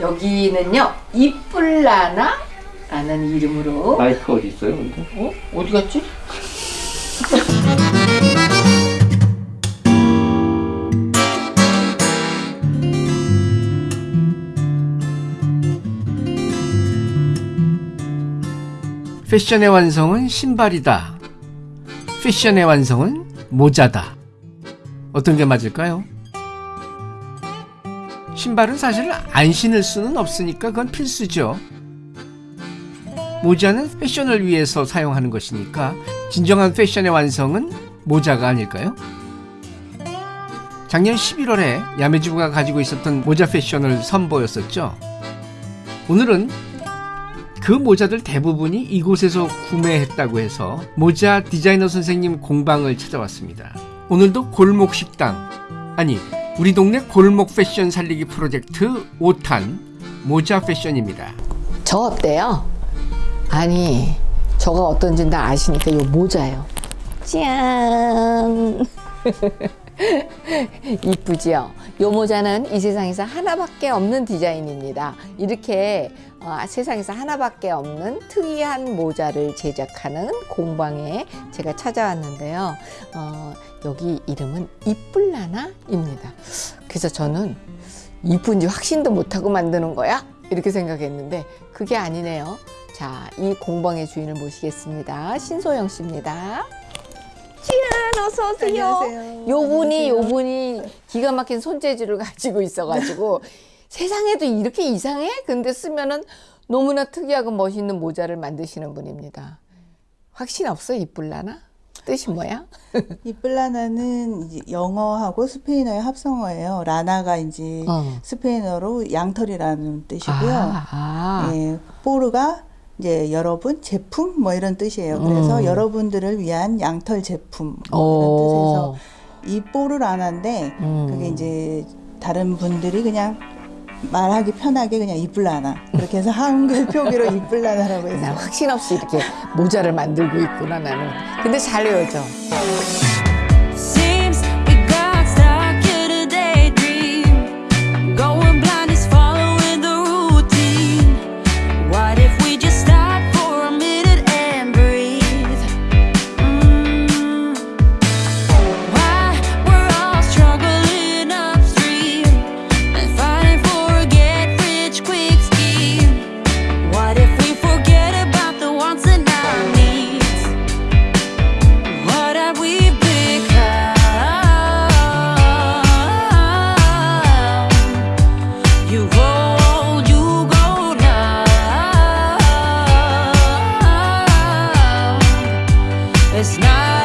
여기는요 이쁠라나 라는 이름으로 마이크 어디 있어요? 근데? 어? 어디 갔지? 패션의 완성은 신발이다. 패션의 완성은 모자다. 어떤 게 맞을까요? 신발은 사실 안 신을 수는 없으니까 그건 필수죠. 모자는 패션을 위해서 사용하는 것이니까 진정한 패션의 완성은 모자가 아닐까요? 작년 11월에 야매주부가 가지고 있었던 모자 패션을 선보였었죠. 오늘은 그 모자들 대부분이 이곳에서 구매했다고 해서 모자 디자이너 선생님 공방을 찾아왔습니다. 오늘도 골목 식당 아니 우리 동네 골목 패션 살리기 프로젝트 5탄 모자 패션입니다. 저 어때요? 아니 저가 어떤지 다 아시니까 요 모자요 짠 이쁘지요? 요 모자는 이 세상에서 하나밖에 없는 디자인입니다 이렇게 어, 세상에서 하나밖에 없는 특이한 모자를 제작하는 공방에 제가 찾아왔는데요 어, 여기 이름은 이쁠라나입니다 그래서 저는 이쁜지 확신도 못하고 만드는 거야? 이렇게 생각했는데 그게 아니네요 자, 이 공방의 주인을 모시겠습니다. 신소영 씨입니다. 짠, 어서 오세요. 안녕하세요. 요분이 안녕하세요. 요분이 기가 막힌 손재주를 가지고 있어가지고 세상에도 이렇게 이상해? 근데 쓰면은 너무나 특이하고 멋있는 모자를 만드시는 분입니다. 확신 없어? 이쁠라나? 뜻이 뭐야? 이플라나는 이제 영어하고 스페인어의 합성어예요. 라나가 이제 어. 스페인어로 양털이라는 뜻이고요. 아, 아. 예, 포르가 이제 여러분 제품 뭐 이런 뜻이에요. 그래서 음. 여러분들을 위한 양털 제품 뭐 오. 이런 뜻에서 이 포르라나인데 음. 그게 이제 다른 분들이 그냥 말하기 편하게 그냥 이플라나 그렇게 해서 한글 표기로 이플라나라고 해서 난 확신 없이 이렇게 모자를 만들고 있구나 나는. 근데 잘 외워져. night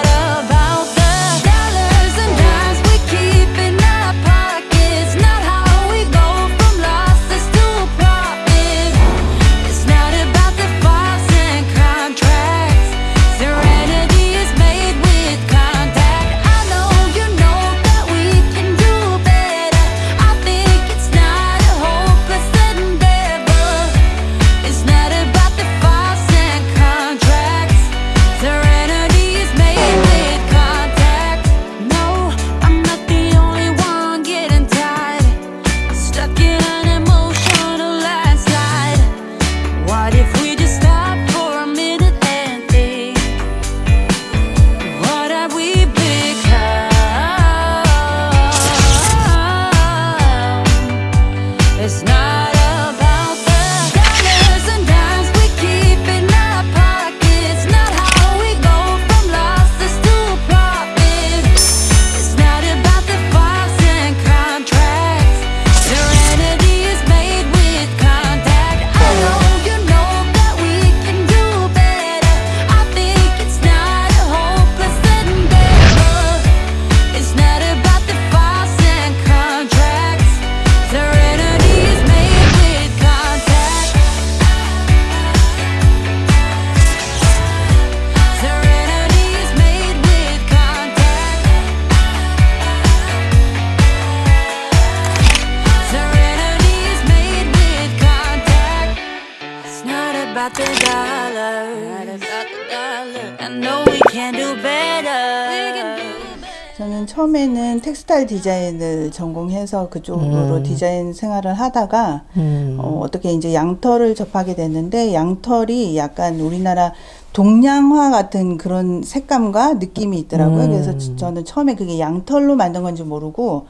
저는 처음에는 텍스타일 디자인을 전공해서 그쪽으로 음. 디자인 생활을 하다가 음. 어, 어떻게 이제 양털을 접하게 됐는데 양털이 약간 우리나라 동양화 같은 그런 색감과 느낌이 있더라고요. 음. 그래서 저- 저는 처음에 그게 양털로 만든 건지 모르고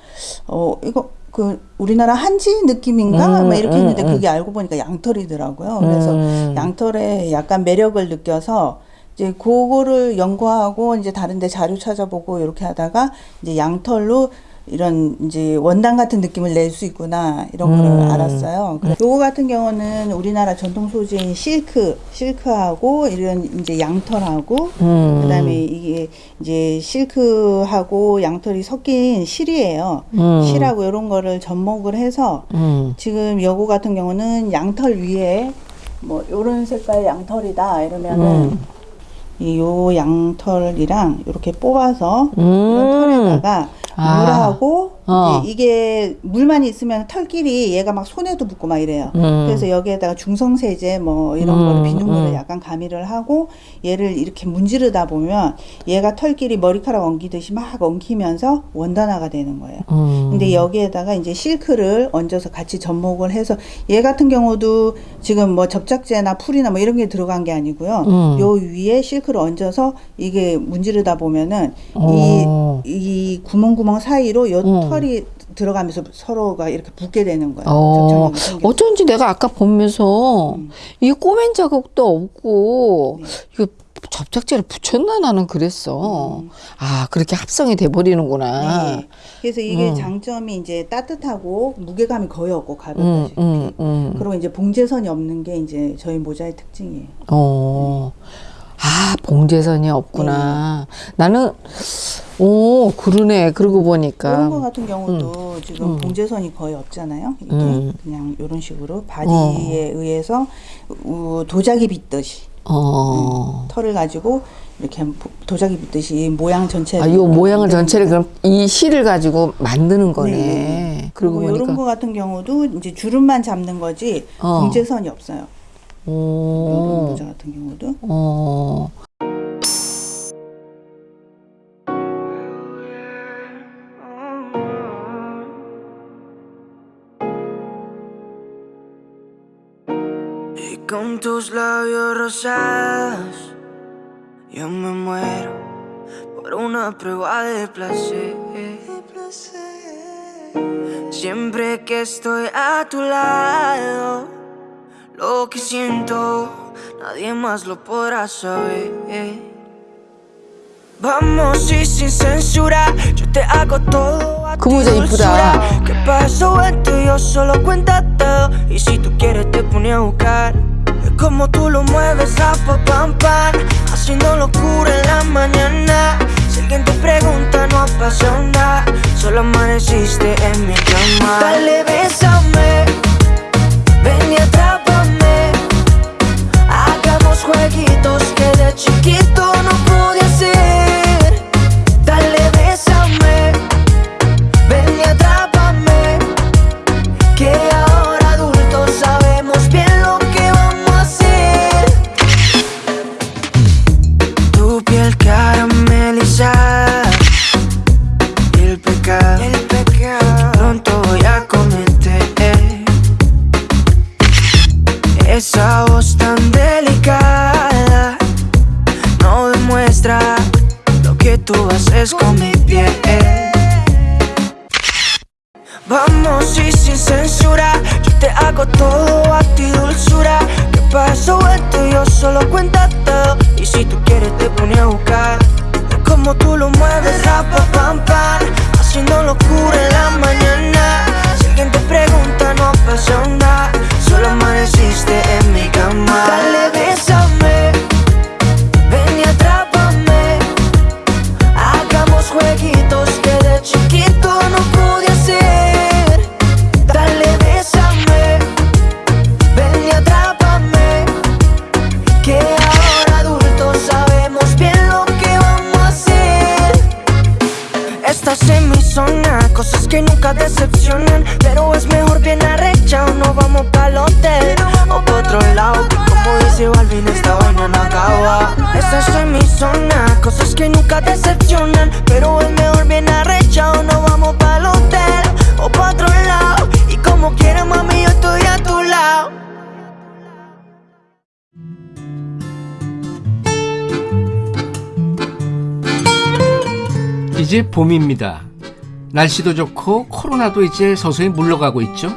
어 이거 그 우리나라 한지 느낌인가 음, 막 이렇게 음, 했는데 음. 그게 알고 보니까 양털이더라고요. 그래서 음. 양털에 약간 매력을 느껴서 이제 그거를 연구하고 이제 다른데 자료 찾아보고 이렇게 하다가 이제 양털로 이런 이제 원단 같은 느낌을 낼 수 있구나 이런 거를 음. 알았어요. 요거 같은 경우는 우리나라 전통 소재인 실크, 실크하고 이런 이제 양털하고 음. 그다음에 이게 이제 실크하고 양털이 섞인 실이에요. 음. 실하고 이런 거를 접목을 해서 음. 지금 여고 같은 경우는 양털 위에 뭐 요런 색깔 양털이다 이러면은 음. 이 요 양털이랑 이렇게 뽑아서 이런 음. 털에다가 아. 물하고 어. 이게 물만 있으면 털끼리 얘가 막 손에도 붙고 막 이래요. 음. 그래서 여기에다가 중성세제 뭐 이런 음, 거를 비눗물을 음. 약간 가미를 하고 얘를 이렇게 문지르다 보면 얘가 털끼리 머리카락 엉키듯이 막 엉키면서 원단화가 되는 거예요. 음. 근데 여기에다가 이제 실크를 얹어서 같이 접목을 해서 얘 같은 경우도 지금 뭐 접착제나 풀이나 뭐 이런 게 들어간 게 아니고요. 음. 요 위에 실크를 얹어서 이게 문지르다 보면은 어. 이, 이 구멍구멍 사이로 요 음. 털이 들어가면서 서로가 이렇게 붙게 되는 거예요. 어. 어쩐지 내가 아까 보면서 음. 이게 꼬맨 자국도 없고 네. 이거 접착제를 붙였나 나는 그랬어. 음. 아 그렇게 합성이 돼 버리는구나. 네. 그래서 이게 음. 장점이 이제 따뜻하고 무게감이 거의 없고 음, 가볍다시피. 음, 음. 그리고 이제 봉제선이 없는 게 이제 저희 모자의 특징이에요. 어. 아, 봉제선이 없구나. 나는, 오, 그러네. 그러고 보니까. 이런 거 같은 경우도 지금 음. 봉제선이 거의 없잖아요. 이게 음. 그냥 이런 식으로 바디에 의해서 우- 도자기 빗듯이 어. 털을 가지고 이렇게 도자기 빗듯이 모양 전체를 아, 요 모양을 전체를. 그럼 이 실을 가지고 만드는 거네. 네. 그러고 그리고 이런. 거 같은 경우도 이제 주름만 잡는 거지 어. 봉제선이 없어요. 이런 오. 모자 같은 경우도 어. Y con tus labios rosados, yo me muero por una prueba de placer. Siempre que estoy a tu lado, lo que siento, nadie más lo podrá saber. Vamos y sin censura, yo te hago todo a ¿Cómo ti dulzura. ¿Qué pasó en tu yo solo cuenta todo. Y si tú quieres te pone a buscar. Como tú lo mueves a pa pam pam. Haciendo locura en la mañana. Si alguien te pregunta no apasiona Solo amaneciste en mi cama. Dale, bésame. Ven y atrás girl. Pero es mejor bien arrechado No vamos pa'l hotel. O pa' otro lado Como dice Balvin, esta vaina no acaba. Esa es mi zona Cosas que nunca decepcionan Pero es mejor bien arrechado No vamos pa'l hotel. O pa' otro lado Y como quiera mami yo estoy a tu lado. 이제 봄입니다. 날씨도 좋고 코로나도 이제 서서히 물러가고 있죠.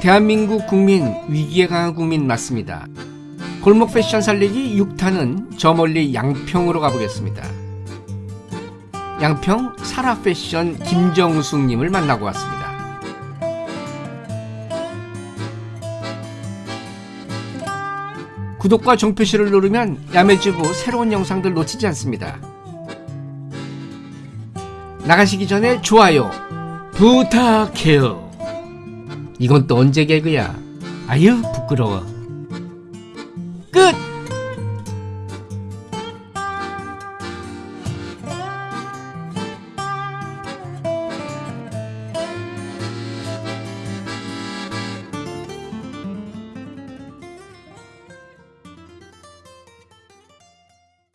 대한민국 국민 위기에 강한 국민 맞습니다. 골목 패션 살리기 6탄은 저 멀리 양평으로 가보겠습니다. 양평 사라 패션 김정숙님을 만나고 왔습니다. 구독과 종표시를 누르면 야매주부 새로운 영상들 놓치지 않습니다. 나가시기 전에 좋아요 부탁해요. 이건 또 언제 개그야? 아유 부끄러워.